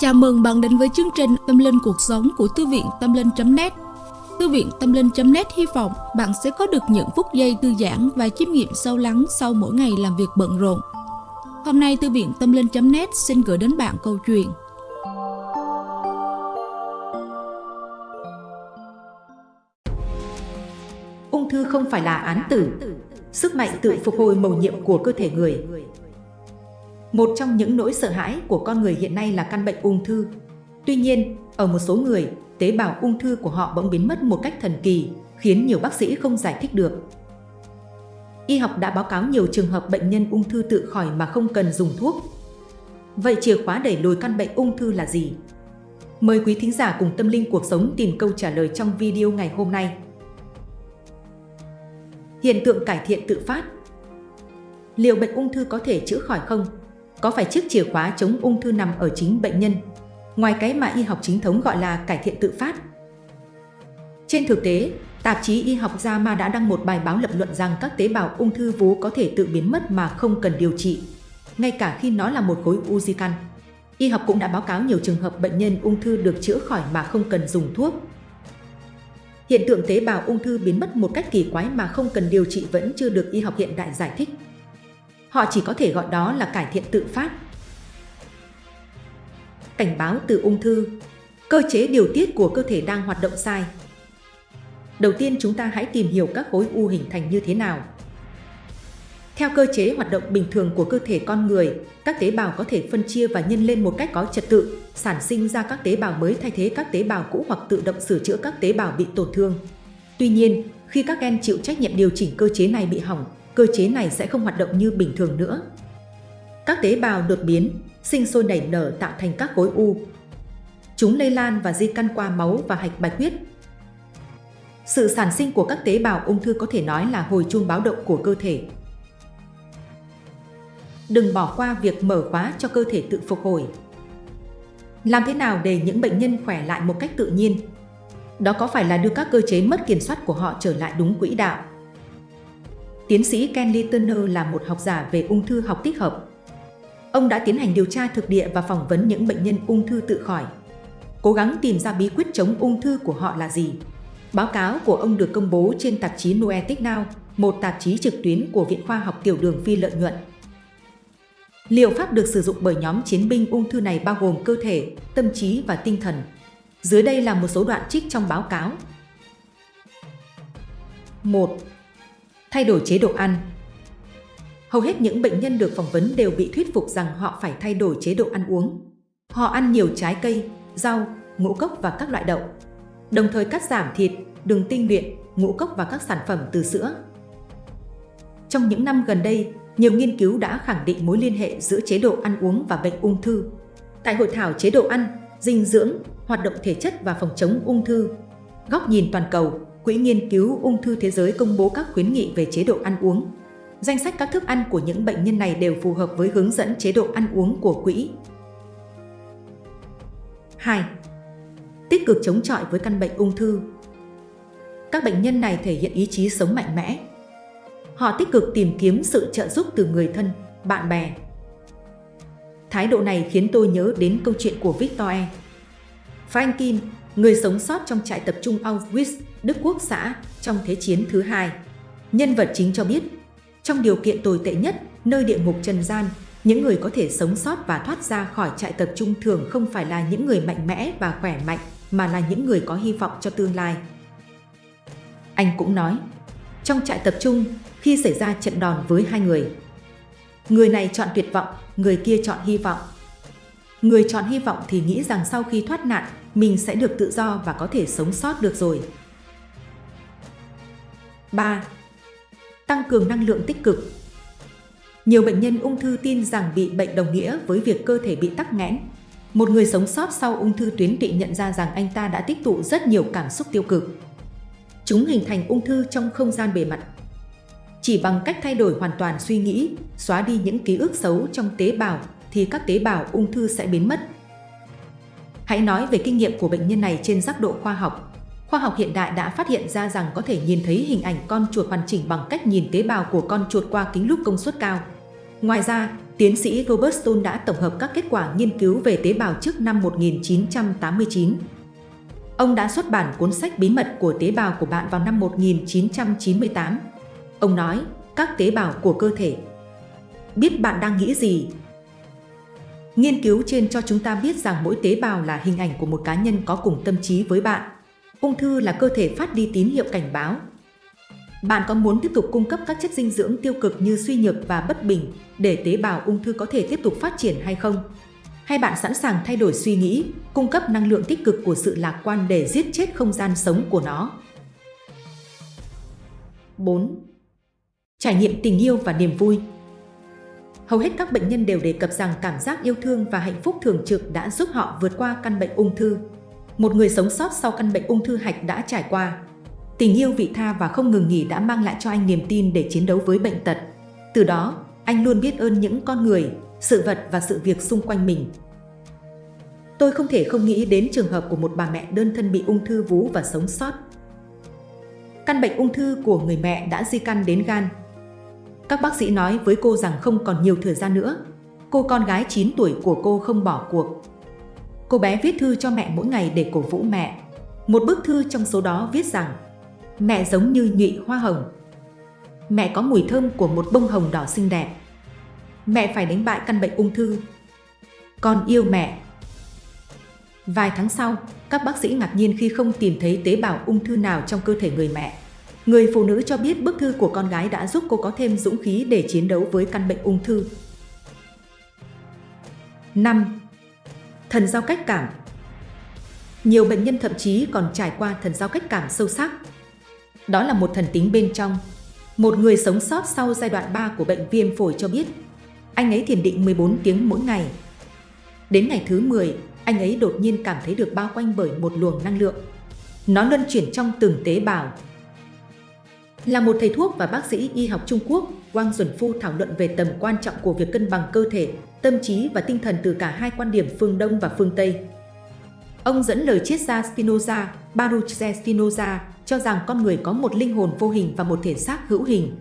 Chào mừng bạn đến với chương trình Tâm Linh Cuộc Sống của Thư viện Tâm Linh.net Thư viện Tâm Linh.net hy vọng bạn sẽ có được những phút giây thư giãn và chiêm nghiệm sâu lắng sau mỗi ngày làm việc bận rộn. Hôm nay Thư viện Tâm Linh.net xin gửi đến bạn câu chuyện. Ung thư không phải là án tử, sức mạnh tự phục hồi mầu nhiệm của cơ thể người một trong những nỗi sợ hãi của con người hiện nay là căn bệnh ung thư. Tuy nhiên, ở một số người, tế bào ung thư của họ bỗng biến mất một cách thần kỳ, khiến nhiều bác sĩ không giải thích được. Y học đã báo cáo nhiều trường hợp bệnh nhân ung thư tự khỏi mà không cần dùng thuốc. Vậy chìa khóa đẩy lùi căn bệnh ung thư là gì? Mời quý thính giả cùng tâm linh cuộc sống tìm câu trả lời trong video ngày hôm nay. Hiện tượng cải thiện tự phát Liệu bệnh ung thư có thể chữa khỏi không? Có phải chiếc chìa khóa chống ung thư nằm ở chính bệnh nhân, ngoài cái mà y học chính thống gọi là cải thiện tự phát. Trên thực tế, tạp chí Y học JAMA đã đăng một bài báo lập luận rằng các tế bào ung thư vú có thể tự biến mất mà không cần điều trị, ngay cả khi nó là một khối u di căn. Y học cũng đã báo cáo nhiều trường hợp bệnh nhân ung thư được chữa khỏi mà không cần dùng thuốc. Hiện tượng tế bào ung thư biến mất một cách kỳ quái mà không cần điều trị vẫn chưa được y học hiện đại giải thích. Họ chỉ có thể gọi đó là cải thiện tự phát. Cảnh báo từ ung thư Cơ chế điều tiết của cơ thể đang hoạt động sai. Đầu tiên chúng ta hãy tìm hiểu các khối u hình thành như thế nào. Theo cơ chế hoạt động bình thường của cơ thể con người, các tế bào có thể phân chia và nhân lên một cách có trật tự, sản sinh ra các tế bào mới thay thế các tế bào cũ hoặc tự động sửa chữa các tế bào bị tổn thương. Tuy nhiên, khi các gen chịu trách nhiệm điều chỉnh cơ chế này bị hỏng, cơ chế này sẽ không hoạt động như bình thường nữa. Các tế bào đột biến, sinh sôi nảy nở tạo thành các khối u. Chúng lây lan và di căn qua máu và hạch bạch huyết. Sự sản sinh của các tế bào ung thư có thể nói là hồi chuông báo động của cơ thể. Đừng bỏ qua việc mở khóa cho cơ thể tự phục hồi. Làm thế nào để những bệnh nhân khỏe lại một cách tự nhiên? Đó có phải là đưa các cơ chế mất kiểm soát của họ trở lại đúng quỹ đạo? Tiến sĩ Ken Turner là một học giả về ung thư học tích hợp. Ông đã tiến hành điều tra thực địa và phỏng vấn những bệnh nhân ung thư tự khỏi. Cố gắng tìm ra bí quyết chống ung thư của họ là gì. Báo cáo của ông được công bố trên tạp chí Noetic Now, một tạp chí trực tuyến của Viện Khoa học Tiểu đường Phi lợi nhuận. Liệu pháp được sử dụng bởi nhóm chiến binh ung thư này bao gồm cơ thể, tâm trí và tinh thần. Dưới đây là một số đoạn trích trong báo cáo. 1 thay đổi chế độ ăn. Hầu hết những bệnh nhân được phỏng vấn đều bị thuyết phục rằng họ phải thay đổi chế độ ăn uống. Họ ăn nhiều trái cây, rau, ngũ cốc và các loại đậu. Đồng thời cắt giảm thịt, đường tinh luyện, ngũ cốc và các sản phẩm từ sữa. Trong những năm gần đây, nhiều nghiên cứu đã khẳng định mối liên hệ giữa chế độ ăn uống và bệnh ung thư. Tại hội thảo chế độ ăn, dinh dưỡng, hoạt động thể chất và phòng chống ung thư, góc nhìn toàn cầu, Quỹ Nghiên cứu Ung thư Thế giới công bố các khuyến nghị về chế độ ăn uống. Danh sách các thức ăn của những bệnh nhân này đều phù hợp với hướng dẫn chế độ ăn uống của quỹ. 2. Tích cực chống chọi với căn bệnh ung thư Các bệnh nhân này thể hiện ý chí sống mạnh mẽ. Họ tích cực tìm kiếm sự trợ giúp từ người thân, bạn bè. Thái độ này khiến tôi nhớ đến câu chuyện của Victor E. Franklin, người sống sót trong trại tập trung Auschwitz Đức Quốc xã trong Thế chiến thứ hai. Nhân vật chính cho biết, trong điều kiện tồi tệ nhất, nơi địa ngục trần gian, những người có thể sống sót và thoát ra khỏi trại tập trung thường không phải là những người mạnh mẽ và khỏe mạnh, mà là những người có hy vọng cho tương lai. Anh cũng nói, trong trại tập trung, khi xảy ra trận đòn với hai người, người này chọn tuyệt vọng, người kia chọn hy vọng. Người chọn hy vọng thì nghĩ rằng sau khi thoát nạn, mình sẽ được tự do và có thể sống sót được rồi. 3. Tăng cường năng lượng tích cực Nhiều bệnh nhân ung thư tin rằng bị bệnh đồng nghĩa với việc cơ thể bị tắc nghẽn. Một người sống sót sau ung thư tuyến tụy nhận ra rằng anh ta đã tích tụ rất nhiều cảm xúc tiêu cực. Chúng hình thành ung thư trong không gian bề mặt. Chỉ bằng cách thay đổi hoàn toàn suy nghĩ, xóa đi những ký ức xấu trong tế bào thì các tế bào ung thư sẽ biến mất. Hãy nói về kinh nghiệm của bệnh nhân này trên giác độ khoa học. Khoa học hiện đại đã phát hiện ra rằng có thể nhìn thấy hình ảnh con chuột hoàn chỉnh bằng cách nhìn tế bào của con chuột qua kính lúp công suất cao. Ngoài ra, tiến sĩ Robert Stone đã tổng hợp các kết quả nghiên cứu về tế bào trước năm 1989. Ông đã xuất bản cuốn sách Bí mật của tế bào của bạn vào năm 1998. Ông nói, các tế bào của cơ thể. Biết bạn đang nghĩ gì? Nghiên cứu trên cho chúng ta biết rằng mỗi tế bào là hình ảnh của một cá nhân có cùng tâm trí với bạn. Ung thư là cơ thể phát đi tín hiệu cảnh báo. Bạn có muốn tiếp tục cung cấp các chất dinh dưỡng tiêu cực như suy nhược và bất bình để tế bào ung thư có thể tiếp tục phát triển hay không? Hay bạn sẵn sàng thay đổi suy nghĩ, cung cấp năng lượng tích cực của sự lạc quan để giết chết không gian sống của nó? 4. Trải nghiệm tình yêu và niềm vui Hầu hết các bệnh nhân đều đề cập rằng cảm giác yêu thương và hạnh phúc thường trực đã giúp họ vượt qua căn bệnh ung thư. Một người sống sót sau căn bệnh ung thư hạch đã trải qua. Tình yêu vị tha và không ngừng nghỉ đã mang lại cho anh niềm tin để chiến đấu với bệnh tật. Từ đó, anh luôn biết ơn những con người, sự vật và sự việc xung quanh mình. Tôi không thể không nghĩ đến trường hợp của một bà mẹ đơn thân bị ung thư vú và sống sót. Căn bệnh ung thư của người mẹ đã di căn đến gan, các bác sĩ nói với cô rằng không còn nhiều thời gian nữa. Cô con gái 9 tuổi của cô không bỏ cuộc. Cô bé viết thư cho mẹ mỗi ngày để cổ vũ mẹ. Một bức thư trong số đó viết rằng Mẹ giống như nhụy hoa hồng. Mẹ có mùi thơm của một bông hồng đỏ xinh đẹp. Mẹ phải đánh bại căn bệnh ung thư. Con yêu mẹ. Vài tháng sau, các bác sĩ ngạc nhiên khi không tìm thấy tế bào ung thư nào trong cơ thể người mẹ. Người phụ nữ cho biết bức thư của con gái đã giúp cô có thêm dũng khí để chiến đấu với căn bệnh ung thư. 5. Thần giao cách cảm Nhiều bệnh nhân thậm chí còn trải qua thần giao cách cảm sâu sắc. Đó là một thần tính bên trong. Một người sống sót sau giai đoạn 3 của bệnh viêm phổi cho biết, anh ấy thiền định 14 tiếng mỗi ngày. Đến ngày thứ 10, anh ấy đột nhiên cảm thấy được bao quanh bởi một luồng năng lượng. Nó luân chuyển trong từng tế bào, là một thầy thuốc và bác sĩ y học Trung Quốc, Wang Duẩn thảo luận về tầm quan trọng của việc cân bằng cơ thể, tâm trí và tinh thần từ cả hai quan điểm phương Đông và phương Tây. Ông dẫn lời triết gia Spinoza, Baruch Spinoza, cho rằng con người có một linh hồn vô hình và một thể xác hữu hình.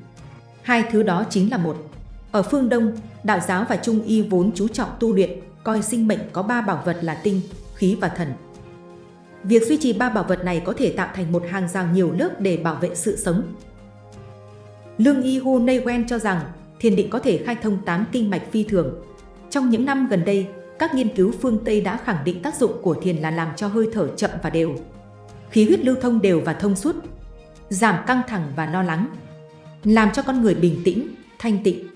Hai thứ đó chính là một. Ở phương Đông, đạo giáo và Trung y vốn chú trọng tu luyện, coi sinh mệnh có ba bảo vật là tinh, khí và thần. Việc duy trì ba bảo vật này có thể tạo thành một hàng rào nhiều lớp để bảo vệ sự sống, Lương Y Hu Neywen cho rằng thiền định có thể khai thông 8 kinh mạch phi thường. Trong những năm gần đây, các nghiên cứu phương Tây đã khẳng định tác dụng của thiền là làm cho hơi thở chậm và đều. Khí huyết lưu thông đều và thông suốt, giảm căng thẳng và lo lắng, làm cho con người bình tĩnh, thanh tịnh.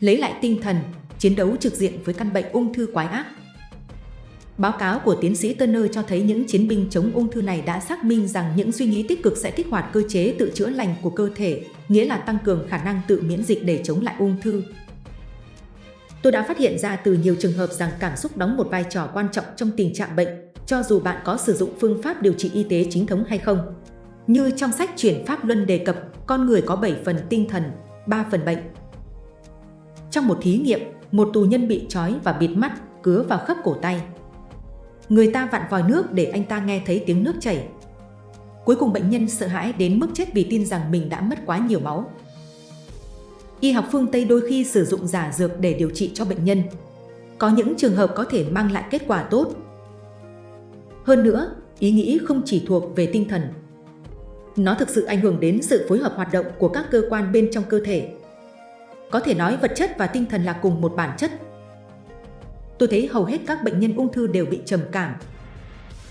Lấy lại tinh thần, chiến đấu trực diện với căn bệnh ung thư quái ác. Báo cáo của tiến sĩ Turner cho thấy những chiến binh chống ung thư này đã xác minh rằng những suy nghĩ tích cực sẽ kích hoạt cơ chế tự chữa lành của cơ thể, nghĩa là tăng cường khả năng tự miễn dịch để chống lại ung thư. Tôi đã phát hiện ra từ nhiều trường hợp rằng cảm xúc đóng một vai trò quan trọng trong tình trạng bệnh, cho dù bạn có sử dụng phương pháp điều trị y tế chính thống hay không. Như trong sách Chuyển Pháp Luân đề cập, con người có 7 phần tinh thần, 3 phần bệnh. Trong một thí nghiệm, một tù nhân bị trói và bịt mắt, cứa vào khớp cổ tay. Người ta vặn vòi nước để anh ta nghe thấy tiếng nước chảy. Cuối cùng bệnh nhân sợ hãi đến mức chết vì tin rằng mình đã mất quá nhiều máu. Y học phương Tây đôi khi sử dụng giả dược để điều trị cho bệnh nhân. Có những trường hợp có thể mang lại kết quả tốt. Hơn nữa, ý nghĩ không chỉ thuộc về tinh thần. Nó thực sự ảnh hưởng đến sự phối hợp hoạt động của các cơ quan bên trong cơ thể. Có thể nói vật chất và tinh thần là cùng một bản chất tôi thấy hầu hết các bệnh nhân ung thư đều bị trầm cảm.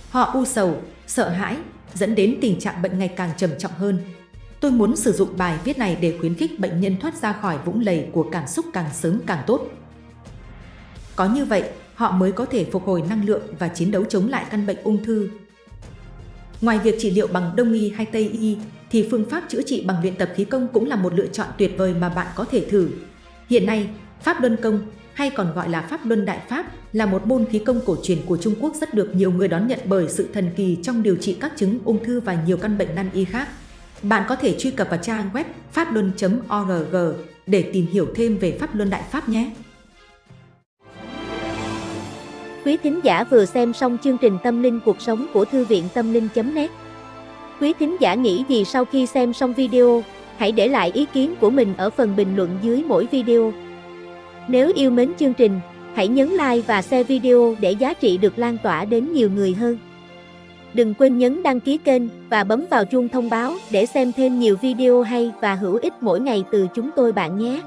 Họ u sầu, sợ hãi, dẫn đến tình trạng bệnh ngày càng trầm trọng hơn. Tôi muốn sử dụng bài viết này để khuyến khích bệnh nhân thoát ra khỏi vũng lầy của cảm xúc càng sớm càng tốt. Có như vậy, họ mới có thể phục hồi năng lượng và chiến đấu chống lại căn bệnh ung thư. Ngoài việc trị liệu bằng Đông y hay Tây y, thì phương pháp chữa trị bằng luyện tập khí công cũng là một lựa chọn tuyệt vời mà bạn có thể thử. Hiện nay, Pháp Luân Công, hay còn gọi là Pháp Luân Đại Pháp, là một môn khí công cổ truyền của Trung Quốc rất được nhiều người đón nhận bởi sự thần kỳ trong điều trị các chứng ung thư và nhiều căn bệnh nan y khác. Bạn có thể truy cập vào trang web pháp-luân.org để tìm hiểu thêm về Pháp Luân Đại Pháp nhé. Quý thính giả vừa xem xong chương trình Tâm linh cuộc sống của Thư viện Tâm linh.net Quý thính giả nghĩ gì sau khi xem xong video? hãy để lại ý kiến của mình ở phần bình luận dưới mỗi video. Nếu yêu mến chương trình, hãy nhấn like và share video để giá trị được lan tỏa đến nhiều người hơn. Đừng quên nhấn đăng ký kênh và bấm vào chuông thông báo để xem thêm nhiều video hay và hữu ích mỗi ngày từ chúng tôi bạn nhé.